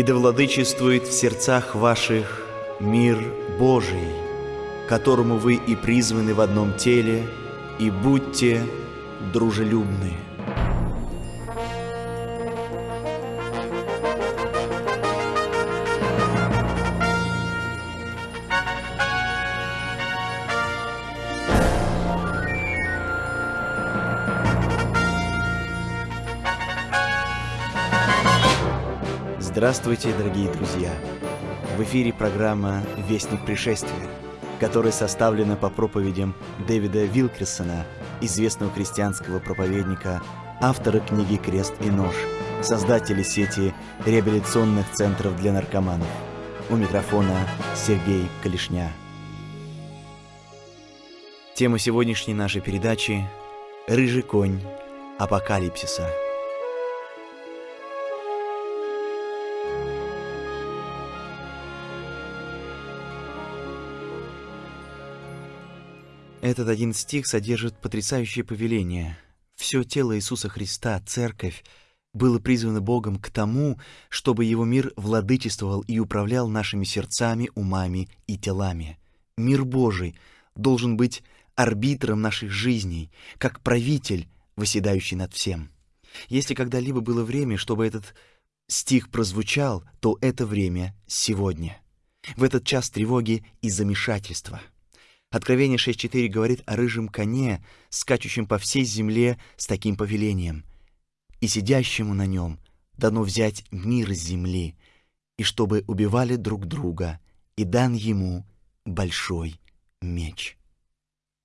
И да владычествует в сердцах ваших мир Божий, которому вы и призваны в одном теле, и будьте дружелюбны. Здравствуйте, дорогие друзья! В эфире программа «Вестник пришествия», которая составлена по проповедям Дэвида Вилкерсона, известного христианского проповедника, автора книги «Крест и нож», создателя сети реабилитационных центров для наркоманов. У микрофона Сергей Калишня. Тема сегодняшней нашей передачи – «Рыжий конь апокалипсиса». Этот один стих содержит потрясающее повеление. Все тело Иисуса Христа, Церковь, было призвано Богом к тому, чтобы Его мир владычествовал и управлял нашими сердцами, умами и телами. Мир Божий должен быть арбитром наших жизней, как правитель, восседающий над всем. Если когда-либо было время, чтобы этот стих прозвучал, то это время сегодня. В этот час тревоги и замешательства — Откровение 6.4 говорит о рыжем коне, скачущем по всей земле с таким повелением. «И сидящему на нем дано взять мир с земли, и чтобы убивали друг друга, и дан ему большой меч».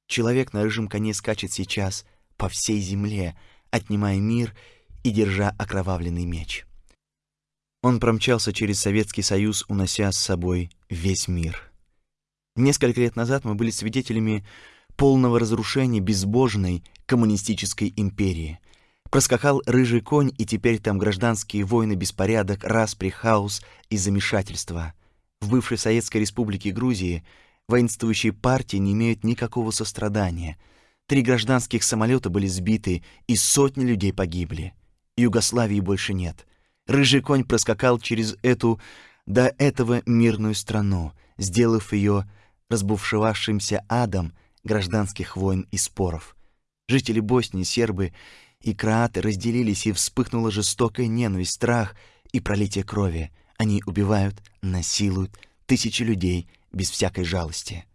Человек на рыжем коне скачет сейчас по всей земле, отнимая мир и держа окровавленный меч. Он промчался через Советский Союз, унося с собой весь мир — Несколько лет назад мы были свидетелями полного разрушения безбожной коммунистической империи. Проскакал рыжий конь, и теперь там гражданские войны, беспорядок, распри, хаос и замешательство. В бывшей Советской Республике Грузии воинствующие партии не имеют никакого сострадания. Три гражданских самолета были сбиты, и сотни людей погибли. Югославии больше нет. Рыжий конь проскакал через эту до этого мирную страну, сделав ее разбушевавшимся адом гражданских войн и споров. Жители Боснии, сербы и кроаты разделились, и вспыхнула жестокая ненависть, страх и пролитие крови. Они убивают, насилуют тысячи людей без всякой жалости.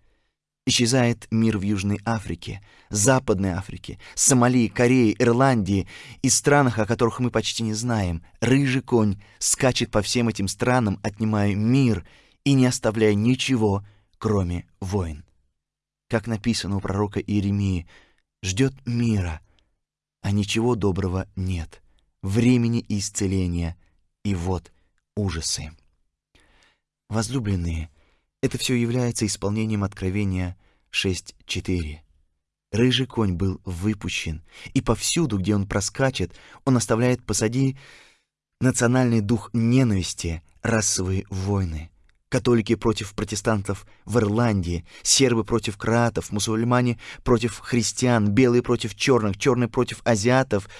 Исчезает мир в Южной Африке, Западной Африке, Сомали, Корее, Ирландии и странах, о которых мы почти не знаем. Рыжий конь скачет по всем этим странам, отнимая мир и не оставляя ничего, кроме войн. Как написано у пророка Иеремии, ждет мира, а ничего доброго нет, времени исцеления, и вот ужасы. Возлюбленные, это все является исполнением Откровения 6.4. Рыжий конь был выпущен, и повсюду, где он проскачет, он оставляет посади национальный дух ненависти, расовые войны католики против протестантов в Ирландии, сербы против кроатов, мусульмане против христиан, белые против черных, черные против азиатов.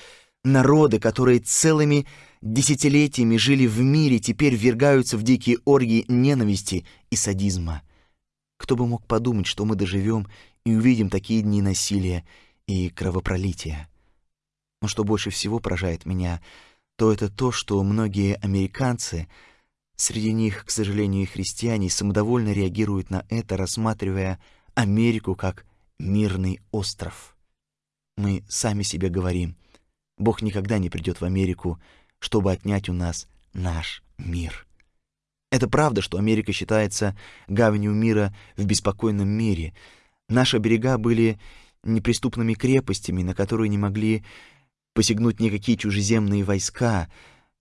Народы, которые целыми десятилетиями жили в мире, теперь ввергаются в дикие оргии ненависти и садизма. Кто бы мог подумать, что мы доживем и увидим такие дни насилия и кровопролития. Но что больше всего поражает меня, то это то, что многие американцы — Среди них, к сожалению, и христиане самодовольно реагируют на это, рассматривая Америку как мирный остров. Мы сами себе говорим, Бог никогда не придет в Америку, чтобы отнять у нас наш мир. Это правда, что Америка считается гаванью мира в беспокойном мире. Наши берега были неприступными крепостями, на которые не могли посягнуть никакие чужеземные войска —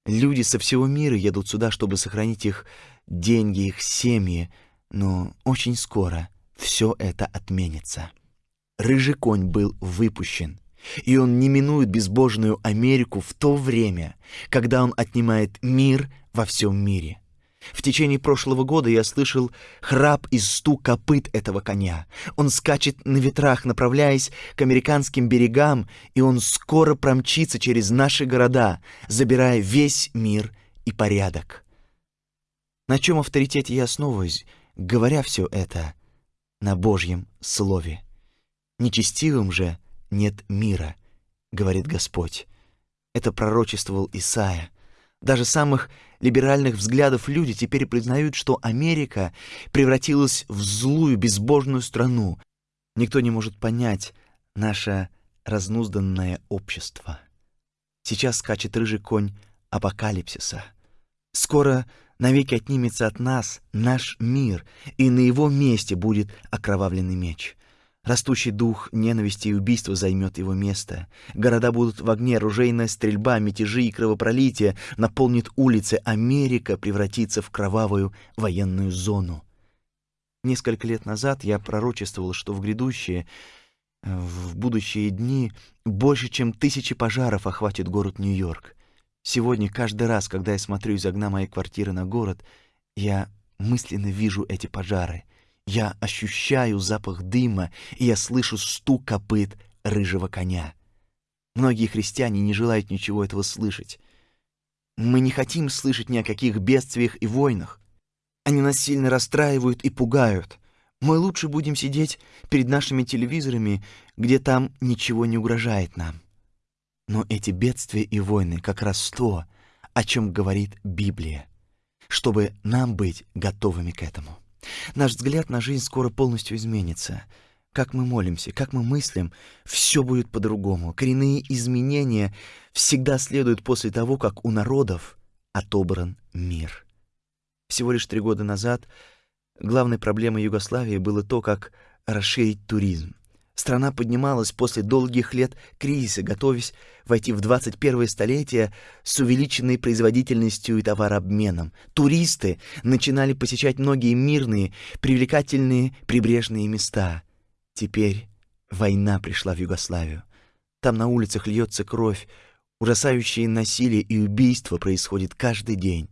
Люди со всего мира едут сюда, чтобы сохранить их деньги, их семьи, но очень скоро все это отменится. Рыжий конь был выпущен, и он не минует безбожную Америку в то время, когда он отнимает мир во всем мире. В течение прошлого года я слышал храп и стук копыт этого коня. Он скачет на ветрах, направляясь к американским берегам, и он скоро промчится через наши города, забирая весь мир и порядок. На чем авторитете я основываюсь, говоря все это? На Божьем Слове. Нечестивым же нет мира, говорит Господь. Это пророчествовал Исаия. Даже самых либеральных взглядов люди теперь признают, что Америка превратилась в злую, безбожную страну. Никто не может понять наше разнузданное общество. Сейчас скачет рыжий конь апокалипсиса. Скоро навеки отнимется от нас наш мир, и на его месте будет окровавленный меч. Растущий дух ненависти и убийства займет его место. Города будут в огне, оружейная стрельба, мятежи и кровопролитие наполнит улицы. Америка превратится в кровавую военную зону. Несколько лет назад я пророчествовал, что в грядущие, в будущие дни больше, чем тысячи пожаров охватит город Нью-Йорк. Сегодня каждый раз, когда я смотрю из окна моей квартиры на город, я мысленно вижу эти пожары. Я ощущаю запах дыма, и я слышу стук копыт рыжего коня. Многие христиане не желают ничего этого слышать. Мы не хотим слышать ни о каких бедствиях и войнах. Они нас сильно расстраивают и пугают. Мы лучше будем сидеть перед нашими телевизорами, где там ничего не угрожает нам. Но эти бедствия и войны как раз то, о чем говорит Библия, чтобы нам быть готовыми к этому. Наш взгляд на жизнь скоро полностью изменится. Как мы молимся, как мы мыслим, все будет по-другому. Коренные изменения всегда следуют после того, как у народов отобран мир. Всего лишь три года назад главной проблемой Югославии было то, как расширить туризм. Страна поднималась после долгих лет кризиса, готовясь войти в 21 столетие с увеличенной производительностью и товарообменом. Туристы начинали посещать многие мирные, привлекательные прибрежные места. Теперь война пришла в Югославию. Там на улицах льется кровь, ужасающие насилие и убийства происходит каждый день.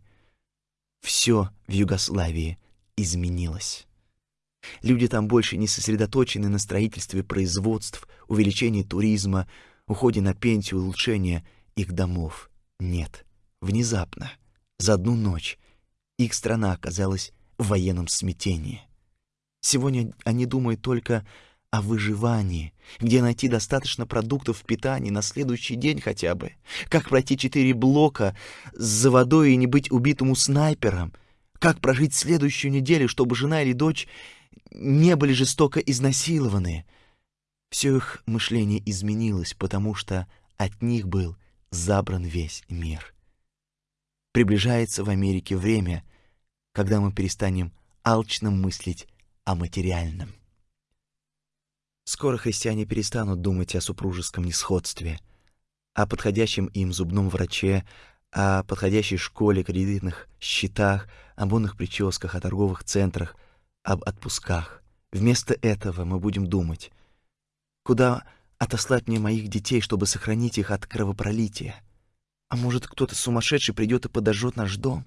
Все в Югославии изменилось. Люди там больше не сосредоточены на строительстве производств, увеличении туризма, уходе на пенсию, улучшении их домов. Нет. Внезапно, за одну ночь, их страна оказалась в военном смятении. Сегодня они думают только о выживании, где найти достаточно продуктов питания на следующий день хотя бы, как пройти четыре блока за водой и не быть убитому снайпером, как прожить следующую неделю, чтобы жена или дочь не были жестоко изнасилованы. Все их мышление изменилось, потому что от них был забран весь мир. Приближается в Америке время, когда мы перестанем алчно мыслить о материальном. Скоро христиане перестанут думать о супружеском несходстве, о подходящем им зубном враче, о подходящей школе, кредитных счетах, о бонных прическах, о торговых центрах — об отпусках. Вместо этого мы будем думать, куда отослать мне моих детей, чтобы сохранить их от кровопролития. А может, кто-то сумасшедший придет и подожжет наш дом?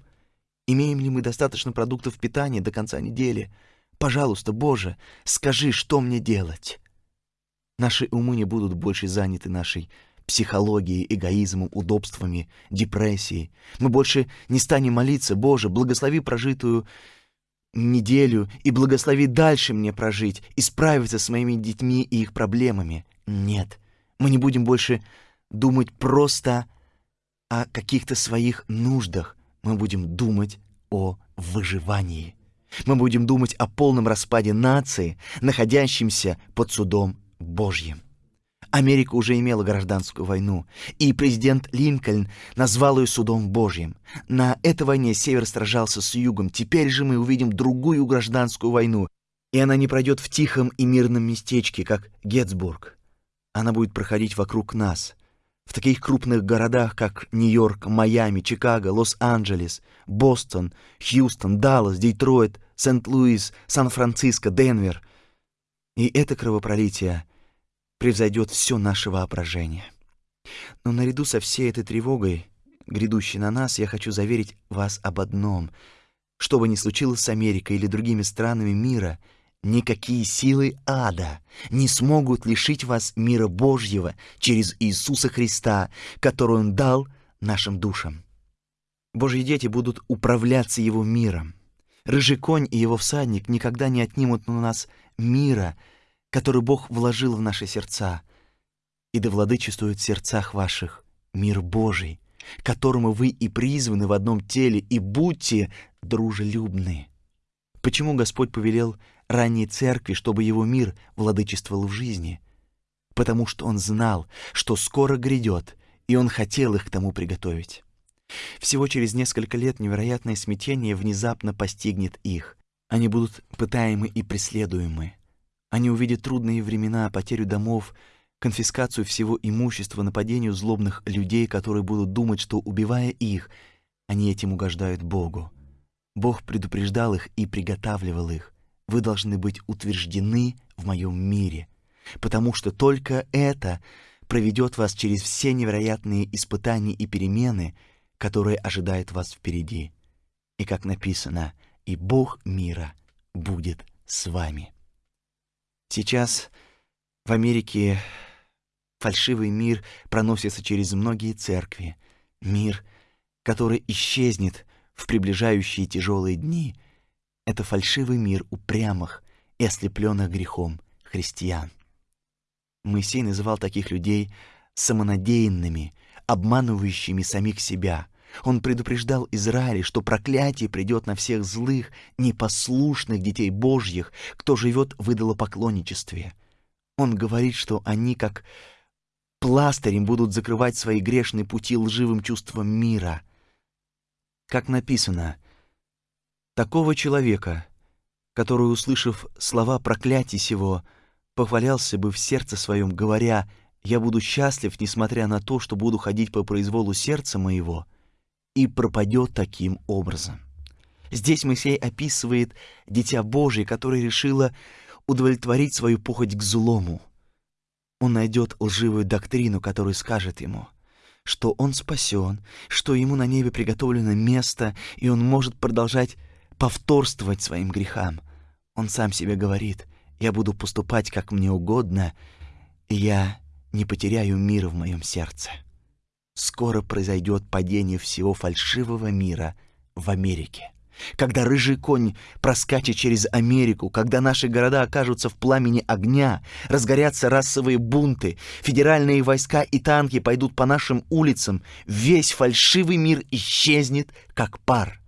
Имеем ли мы достаточно продуктов питания до конца недели? Пожалуйста, Боже, скажи, что мне делать? Наши умы не будут больше заняты нашей психологией, эгоизмом, удобствами, депрессией. Мы больше не станем молиться, Боже, благослови прожитую неделю и благослови дальше мне прожить и справиться с моими детьми и их проблемами. Нет, мы не будем больше думать просто о каких-то своих нуждах. Мы будем думать о выживании. Мы будем думать о полном распаде нации, находящемся под судом Божьим. Америка уже имела гражданскую войну, и президент Линкольн назвал ее судом Божьим. На этой войне Север сражался с Югом, теперь же мы увидим другую гражданскую войну, и она не пройдет в тихом и мирном местечке, как Гетцбург. Она будет проходить вокруг нас, в таких крупных городах, как Нью-Йорк, Майами, Чикаго, Лос-Анджелес, Бостон, Хьюстон, Даллас, Детройт, Сент-Луис, Сан-Франциско, Денвер. И это кровопролитие — превзойдет все наше воображение. Но наряду со всей этой тревогой, грядущей на нас, я хочу заверить вас об одном. Что бы ни случилось с Америкой или другими странами мира, никакие силы ада не смогут лишить вас мира Божьего через Иисуса Христа, который Он дал нашим душам. Божьи дети будут управляться Его миром. Рыжий конь и его всадник никогда не отнимут у нас мира, который Бог вложил в наши сердца, и да владычествует в сердцах ваших мир Божий, которому вы и призваны в одном теле, и будьте дружелюбны. Почему Господь повелел ранней церкви, чтобы его мир владычествовал в жизни? Потому что Он знал, что скоро грядет, и Он хотел их к тому приготовить. Всего через несколько лет невероятное смятение внезапно постигнет их. Они будут пытаемы и преследуемы. Они увидят трудные времена, потерю домов, конфискацию всего имущества, нападению злобных людей, которые будут думать, что, убивая их, они этим угождают Богу. Бог предупреждал их и приготавливал их. Вы должны быть утверждены в моем мире, потому что только это проведет вас через все невероятные испытания и перемены, которые ожидают вас впереди. И как написано, и Бог мира будет с вами. Сейчас в Америке фальшивый мир проносится через многие церкви. Мир, который исчезнет в приближающие тяжелые дни. Это фальшивый мир упрямых и ослепленных грехом христиан. Моисей называл таких людей самонадеянными, обманывающими самих себя. Он предупреждал Израиль, что проклятие придет на всех злых, непослушных детей Божьих, кто живет в идолопоклонничестве. Он говорит, что они, как пластырем, будут закрывать свои грешные пути лживым чувством мира. Как написано, такого человека, который, услышав слова проклятий сего, похвалялся бы в сердце своем, говоря, «Я буду счастлив, несмотря на то, что буду ходить по произволу сердца моего», и пропадет таким образом. Здесь Моисей описывает Дитя Божие, которое решило удовлетворить свою похоть к злому. Он найдет лживую доктрину, которая скажет ему, что он спасен, что ему на небе приготовлено место, и он может продолжать повторствовать своим грехам. Он сам себе говорит, «Я буду поступать, как мне угодно, и я не потеряю мира в моем сердце». Скоро произойдет падение всего фальшивого мира в Америке. Когда рыжий конь проскачет через Америку, когда наши города окажутся в пламени огня, разгорятся расовые бунты, федеральные войска и танки пойдут по нашим улицам, весь фальшивый мир исчезнет, как пар.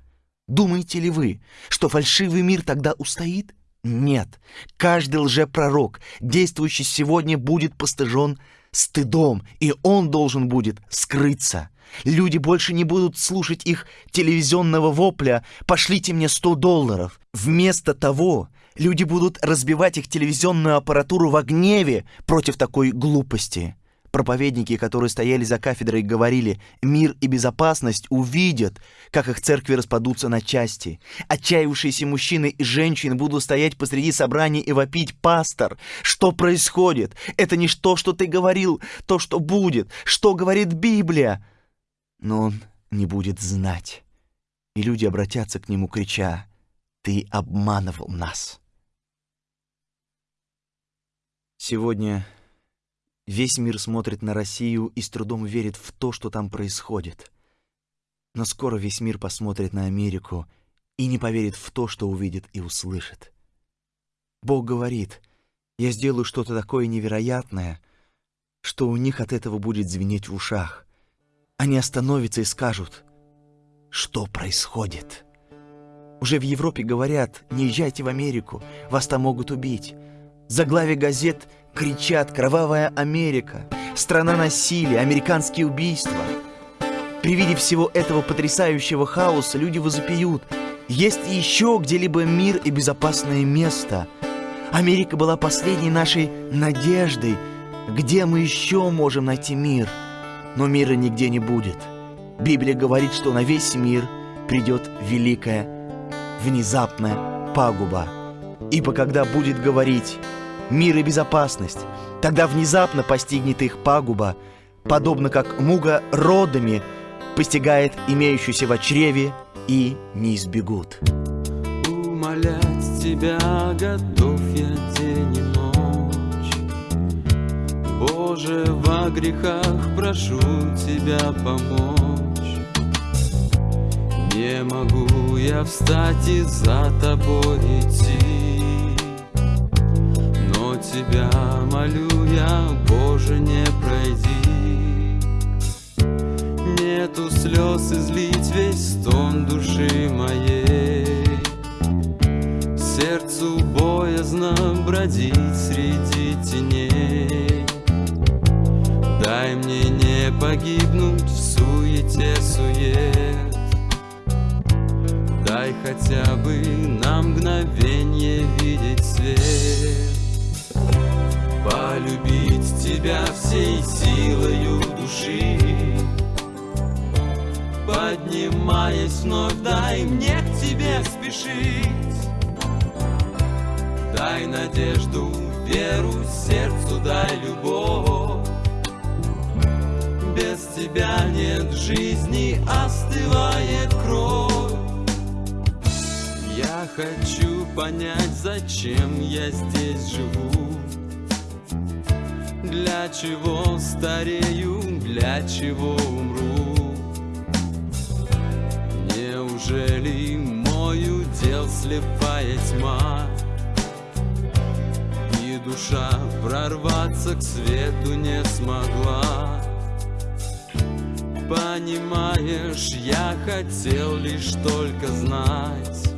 Думаете ли вы, что фальшивый мир тогда устоит? Нет. Каждый лжепророк, действующий сегодня, будет постыжен стыдом, и он должен будет скрыться. Люди больше не будут слушать их телевизионного вопля «пошлите мне 100 долларов». Вместо того люди будут разбивать их телевизионную аппаратуру в гневе против такой глупости. Проповедники, которые стояли за кафедрой, говорили «мир и безопасность» увидят, как их церкви распадутся на части. Отчаявшиеся мужчины и женщины будут стоять посреди собрания и вопить «Пастор, что происходит? Это не то, что ты говорил, то, что будет. Что говорит Библия?» но он не будет знать, и люди обратятся к нему, крича «Ты обманывал нас!» Сегодня весь мир смотрит на Россию и с трудом верит в то, что там происходит. Но скоро весь мир посмотрит на Америку и не поверит в то, что увидит и услышит. Бог говорит, я сделаю что-то такое невероятное, что у них от этого будет звенеть в ушах. Они остановятся и скажут, что происходит. Уже в Европе говорят, не езжайте в Америку, вас там могут убить. Заглавие газет кричат «Кровавая Америка», «Страна насилия», «Американские убийства». При виде всего этого потрясающего хаоса люди возопьют «Есть еще где-либо мир и безопасное место?» Америка была последней нашей надеждой. Где мы еще можем найти мир? но мира нигде не будет. Библия говорит, что на весь мир придет великая, внезапная пагуба. Ибо когда будет говорить «мир и безопасность», тогда внезапно постигнет их пагуба, подобно как муга родами постигает имеющуюся в чреве и не избегут. Умолять тебя готов я день и ночь. Боже, во грехах прошу Тебя помочь. Не могу я встать и за тобой идти тебя молю я, Боже, не пройди. Нету слез излить весь стон души моей. Сердцу боязно бродить среди теней. Дай мне не погибнуть в суете сует. Дай хотя бы на мгновенье видеть свет Полюбить тебя всей силою души. Поднимаясь вновь, дай мне к тебе спешить. Дай надежду, веру, сердцу дай любовь. Без тебя нет жизни, остывает кровь. Я хочу понять, зачем я здесь живу Для чего старею, для чего умру? Неужели мой удел слепая тьма? И душа прорваться к свету не смогла. Понимаешь, я хотел лишь только знать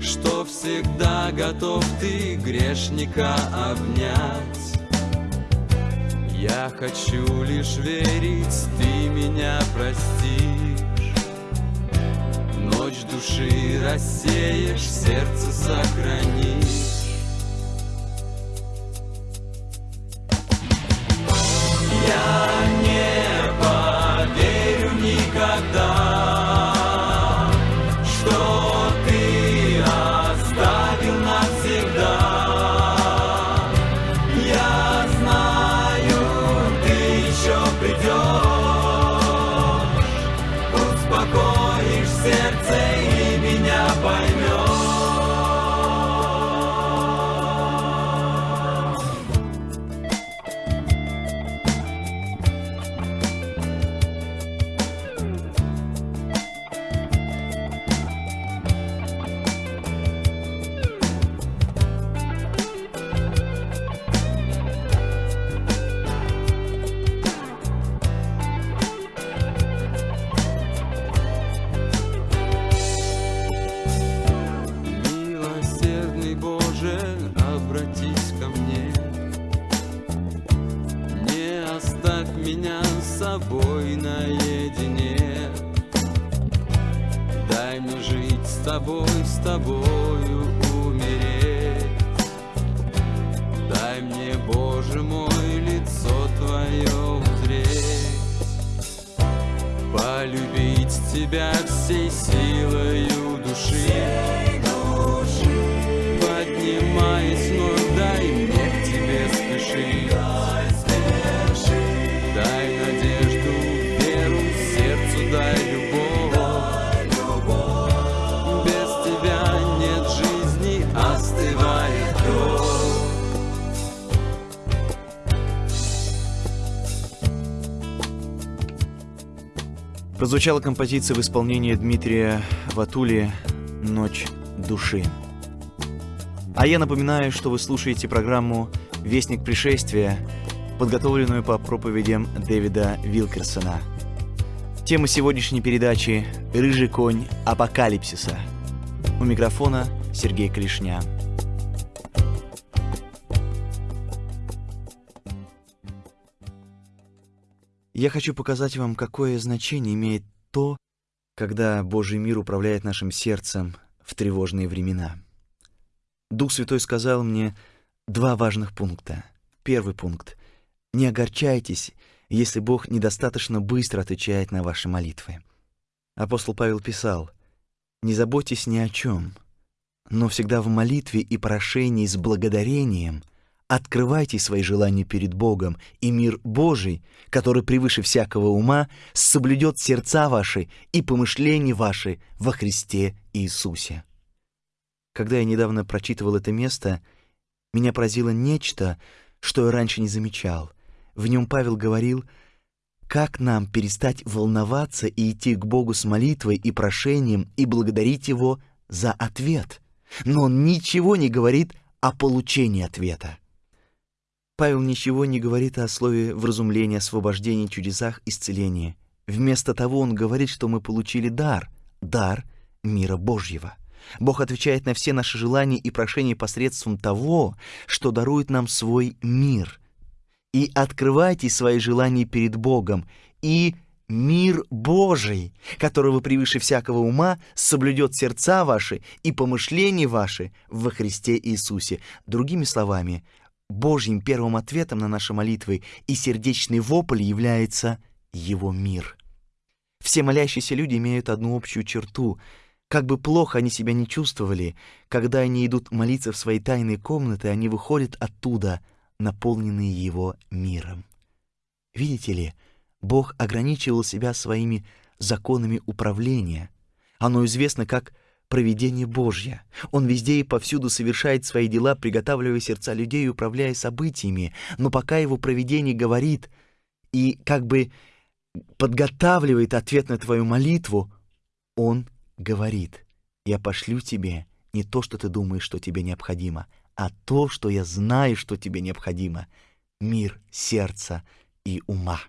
Что всегда готов ты грешника обнять Я хочу лишь верить, ты меня простишь. Ночь души рассеешь, сердце сохранишь. Я не поверю никогда, меня с собой наедине. Дай мне жить с тобой, с тобою умереть. Дай мне, Боже мой, лицо Твое узреть. Полюбить Тебя всей силою души. Поднимаясь вновь, дай мне к Тебе спешить Прозвучала композиция в исполнении Дмитрия Ватули «Ночь души». А я напоминаю, что вы слушаете программу «Вестник пришествия», подготовленную по проповедям Дэвида Вилкерсона. Тема сегодняшней передачи «Рыжий конь апокалипсиса». У микрофона Сергей Клишня. Я хочу показать вам, какое значение имеет то, когда Божий мир управляет нашим сердцем в тревожные времена. Дух Святой сказал мне два важных пункта. Первый пункт. Не огорчайтесь, если Бог недостаточно быстро отвечает на ваши молитвы. Апостол Павел писал, «Не заботьтесь ни о чем, но всегда в молитве и прошении с благодарением открывайте свои желания перед Богом, и мир Божий, который превыше всякого ума, соблюдет сердца ваши и помышления ваши во Христе Иисусе». Когда я недавно прочитывал это место, меня поразило нечто, что я раньше не замечал. В нем Павел говорил, как нам перестать волноваться и идти к Богу с молитвой и прошением и благодарить Его за ответ? Но он ничего не говорит о получении ответа. Павел ничего не говорит о слове вразумления, освобождении, чудесах, исцелении. Вместо того он говорит, что мы получили дар, дар мира Божьего. Бог отвечает на все наши желания и прошения посредством того, что дарует нам свой мир. И открывайте свои желания перед Богом, и мир Божий, которого превыше всякого ума соблюдет сердца ваши и помышления ваши во Христе Иисусе. Другими словами, Божьим первым ответом на наши молитвы и сердечный вопль является Его мир. Все молящиеся люди имеют одну общую черту. Как бы плохо они себя не чувствовали, когда они идут молиться в свои тайные комнаты, они выходят оттуда, наполненные Его миром. Видите ли, Бог ограничивал себя своими законами управления. Оно известно как провидение Божье. Он везде и повсюду совершает свои дела, приготавливая сердца людей и управляя событиями, но пока его провидение говорит и как бы подготавливает ответ на твою молитву, он говорит, «Я пошлю тебе не то, что ты думаешь, что тебе необходимо, а то, что я знаю, что тебе необходимо — мир сердца и ума».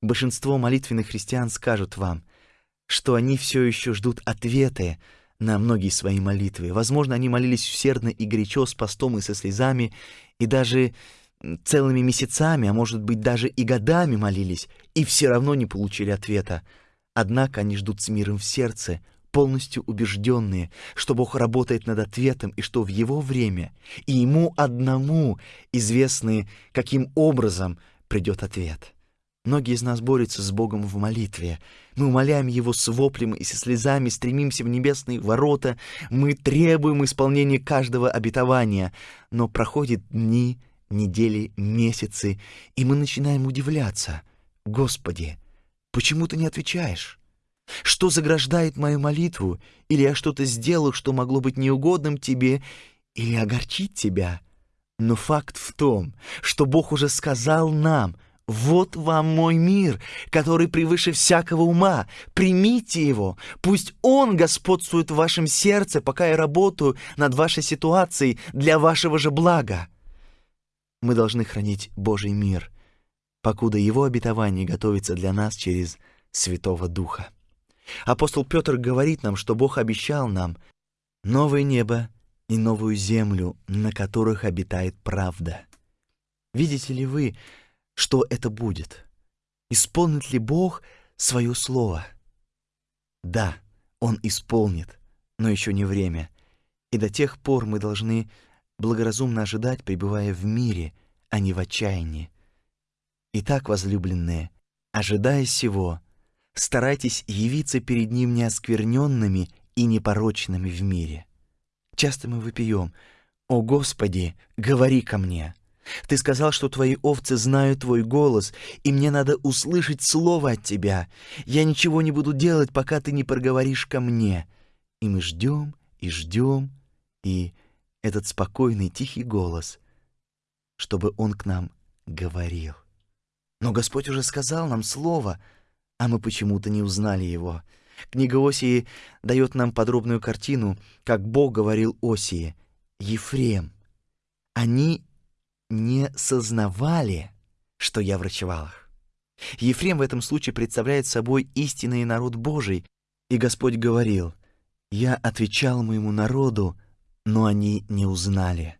Большинство молитвенных христиан скажут вам, что они все еще ждут ответы на многие свои молитвы. Возможно, они молились усердно и горячо, с постом и со слезами, и даже целыми месяцами, а может быть даже и годами молились, и все равно не получили ответа. Однако они ждут с миром в сердце, полностью убежденные, что Бог работает над ответом и что в Его время и Ему одному известны, каким образом придет ответ. Многие из нас борются с Богом в молитве. Мы умоляем Его с воплем и со слезами, стремимся в небесные ворота, мы требуем исполнения каждого обетования, но проходят дни, недели, месяцы, и мы начинаем удивляться. «Господи, почему ты не отвечаешь? Что заграждает мою молитву? Или я что-то сделал, что могло быть неугодным тебе, или огорчить тебя?» Но факт в том, что Бог уже сказал нам — вот вам мой мир, который превыше всякого ума. Примите его. Пусть он господствует в вашем сердце, пока я работаю над вашей ситуацией для вашего же блага. Мы должны хранить Божий мир, покуда его обетование готовится для нас через Святого Духа. Апостол Петр говорит нам, что Бог обещал нам новое небо и новую землю, на которых обитает правда. Видите ли вы, что это будет. Исполнит ли Бог свое слово? Да, Он исполнит, но еще не время. И до тех пор мы должны благоразумно ожидать, пребывая в мире, а не в отчаянии. Итак, возлюбленные, ожидая сего, старайтесь явиться перед Ним неоскверненными и непорочными в мире. Часто мы выпьем «О Господи, говори ко мне!» Ты сказал, что твои овцы знают твой голос, и мне надо услышать слово от тебя. Я ничего не буду делать, пока ты не проговоришь ко мне. И мы ждем, и ждем, и этот спокойный, тихий голос, чтобы он к нам говорил. Но Господь уже сказал нам слово, а мы почему-то не узнали его. Книга Осии дает нам подробную картину, как Бог говорил Осии. «Ефрем, они не сознавали, что я врачевал их. Ефрем в этом случае представляет собой истинный народ Божий, и Господь говорил, «Я отвечал моему народу, но они не узнали.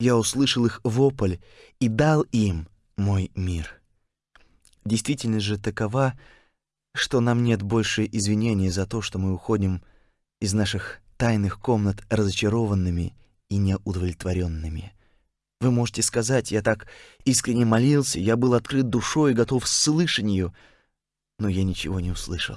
Я услышал их вопль и дал им мой мир». Действительность же такова, что нам нет больше извинений за то, что мы уходим из наших тайных комнат разочарованными и неудовлетворенными. Вы можете сказать, я так искренне молился, я был открыт душой и готов слышать ее, но я ничего не услышал.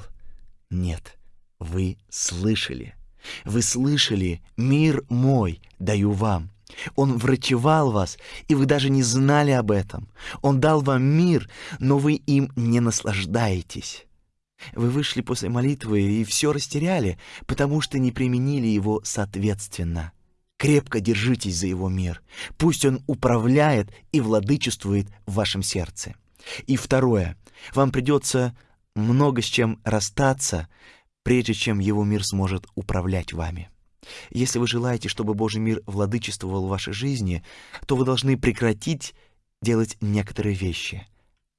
Нет, вы слышали. Вы слышали, мир мой даю вам. Он врачевал вас, и вы даже не знали об этом. Он дал вам мир, но вы им не наслаждаетесь. Вы вышли после молитвы и все растеряли, потому что не применили его соответственно. Крепко держитесь за его мир. Пусть он управляет и владычествует в вашем сердце. И второе. Вам придется много с чем расстаться, прежде чем его мир сможет управлять вами. Если вы желаете, чтобы Божий мир владычествовал в вашей жизни, то вы должны прекратить делать некоторые вещи.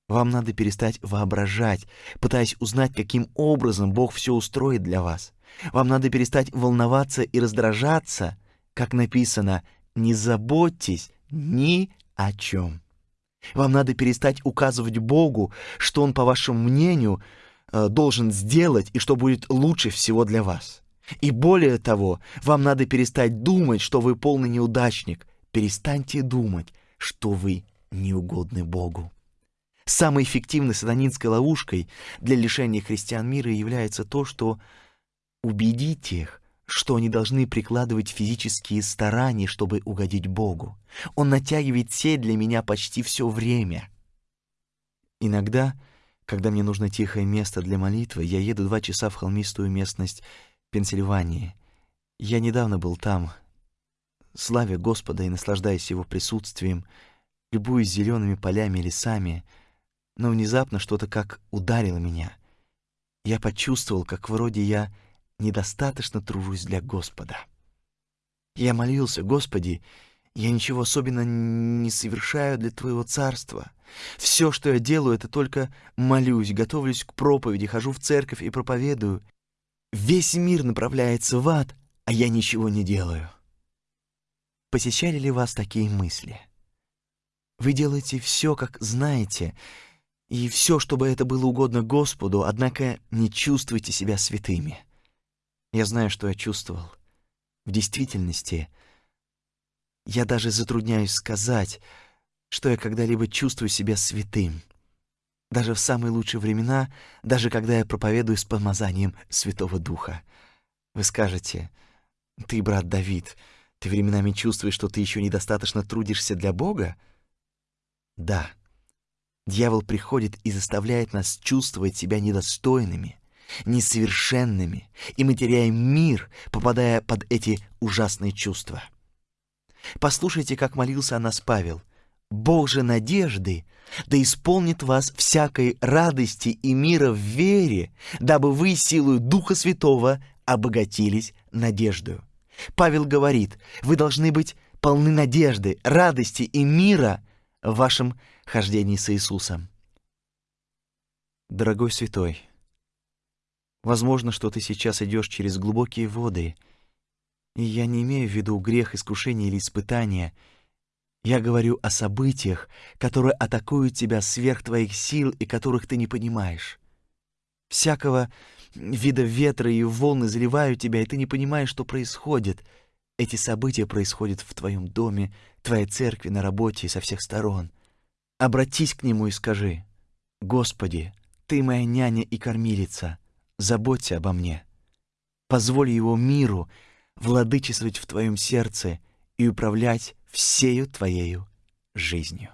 Вам надо перестать воображать, пытаясь узнать, каким образом Бог все устроит для вас. Вам надо перестать волноваться и раздражаться, как написано, не заботьтесь ни о чем. Вам надо перестать указывать Богу, что Он, по вашему мнению, э, должен сделать и что будет лучше всего для вас. И более того, вам надо перестать думать, что вы полный неудачник. Перестаньте думать, что вы неугодны Богу. Самой эффективной сатанинской ловушкой для лишения христиан мира является то, что убедить их, что они должны прикладывать физические старания, чтобы угодить Богу. Он натягивает сеть для меня почти все время. Иногда, когда мне нужно тихое место для молитвы, я еду два часа в холмистую местность Пенсильвании. Я недавно был там, славя Господа и наслаждаясь Его присутствием, любуясь зелеными полями и лесами, но внезапно что-то как ударило меня. Я почувствовал, как вроде я недостаточно тружусь для Господа. Я молился, Господи, я ничего особенно не совершаю для Твоего Царства. Все, что я делаю, это только молюсь, готовлюсь к проповеди, хожу в церковь и проповедую. Весь мир направляется в ад, а я ничего не делаю. Посещали ли вас такие мысли? Вы делаете все, как знаете, и все, чтобы это было угодно Господу, однако не чувствуйте себя святыми. Я знаю, что я чувствовал. В действительности, я даже затрудняюсь сказать, что я когда-либо чувствую себя святым. Даже в самые лучшие времена, даже когда я проповедую с помазанием Святого Духа. Вы скажете, ты, брат Давид, ты временами чувствуешь, что ты еще недостаточно трудишься для Бога? Да. Дьявол приходит и заставляет нас чувствовать себя недостойными, несовершенными, и мы теряем мир, попадая под эти ужасные чувства. Послушайте, как молился о нас Павел. «Бог же надежды, да исполнит вас всякой радости и мира в вере, дабы вы силою Духа Святого обогатились надеждою». Павел говорит, вы должны быть полны надежды, радости и мира в вашем хождении с Иисусом. Дорогой святой, Возможно, что ты сейчас идешь через глубокие воды, и я не имею в виду грех, искушение или испытание. Я говорю о событиях, которые атакуют тебя сверх твоих сил и которых ты не понимаешь. Всякого вида ветра и волны заливают тебя, и ты не понимаешь, что происходит. Эти события происходят в твоем доме, твоей церкви, на работе и со всех сторон. Обратись к Нему и скажи, «Господи, Ты моя няня и кормилица» заботься обо мне. Позволь его миру владычествовать в твоем сердце и управлять всею твоею жизнью.